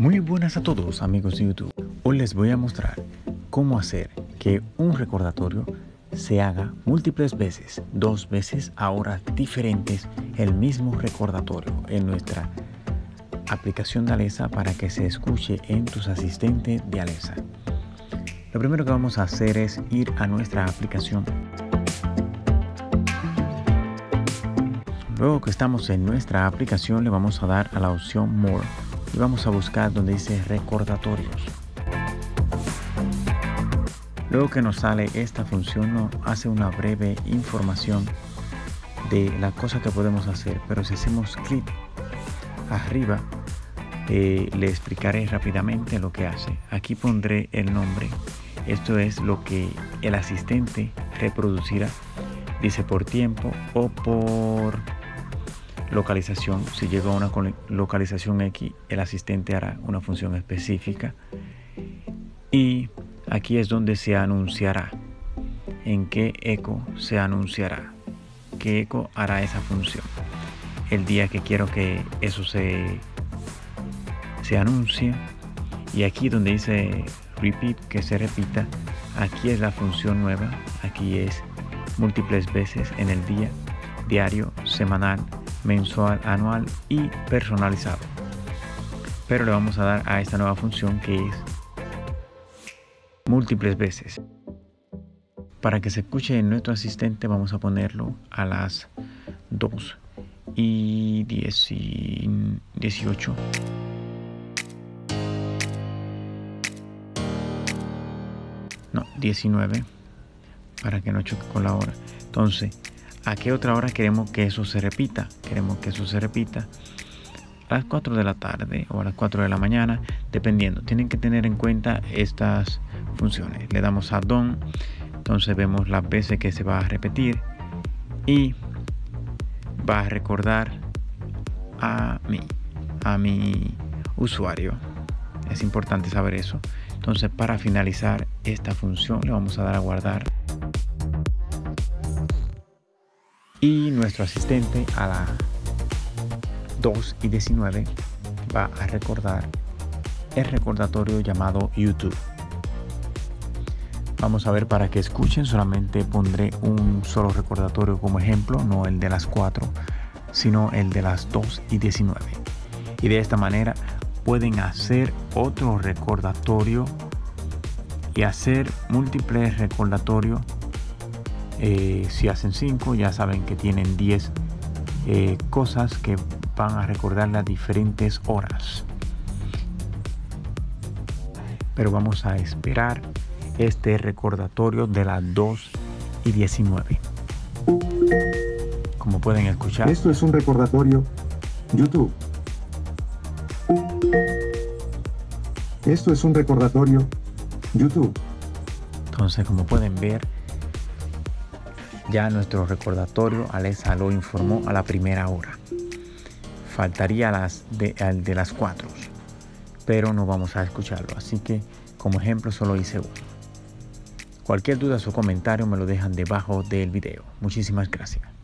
Muy buenas a todos amigos de YouTube. Hoy les voy a mostrar cómo hacer que un recordatorio se haga múltiples veces, dos veces a horas diferentes, el mismo recordatorio en nuestra aplicación de Alexa para que se escuche en tus asistentes de Alexa. Lo primero que vamos a hacer es ir a nuestra aplicación. Luego que estamos en nuestra aplicación le vamos a dar a la opción More y vamos a buscar donde dice recordatorios. Luego que nos sale esta función nos hace una breve información de la cosa que podemos hacer, pero si hacemos clic arriba eh, le explicaré rápidamente lo que hace. Aquí pondré el nombre. Esto es lo que el asistente reproducirá. Dice por tiempo o por localización. Si llega a una localización X, el asistente hará una función específica. Y aquí es donde se anunciará. En qué eco se anunciará. ¿Qué eco hará esa función? El día que quiero que eso se, se anuncie. Y aquí donde dice repeat, que se repita, aquí es la función nueva. Aquí es múltiples veces en el día, diario, semanal, mensual, anual y personalizado. Pero le vamos a dar a esta nueva función que es múltiples veces. Para que se escuche en nuestro asistente vamos a ponerlo a las 2 y 10 y 18. No, 19 para que no choque con la hora. Entonces, ¿A qué otra hora queremos que eso se repita? Queremos que eso se repita a las 4 de la tarde o a las 4 de la mañana, dependiendo. Tienen que tener en cuenta estas funciones. Le damos a don, entonces vemos las veces que se va a repetir y va a recordar a mí, a mi usuario. Es importante saber eso. Entonces para finalizar esta función le vamos a dar a guardar y nuestro asistente a las 2 y 19 va a recordar el recordatorio llamado YouTube. Vamos a ver para que escuchen, solamente pondré un solo recordatorio como ejemplo, no el de las 4, sino el de las 2 y 19. Y de esta manera pueden hacer otro recordatorio y hacer múltiples recordatorios eh, si hacen 5 ya saben que tienen 10 eh, cosas que van a recordar las diferentes horas. Pero vamos a esperar este recordatorio de las 2 y 19 como pueden escuchar. Esto es un recordatorio youtube. Esto es un recordatorio youtube. Entonces como pueden ver ya nuestro recordatorio Alexa lo informó a la primera hora. Faltaría las de, de las 4, pero no vamos a escucharlo. Así que como ejemplo solo hice uno. Cualquier duda o comentario me lo dejan debajo del video. Muchísimas gracias.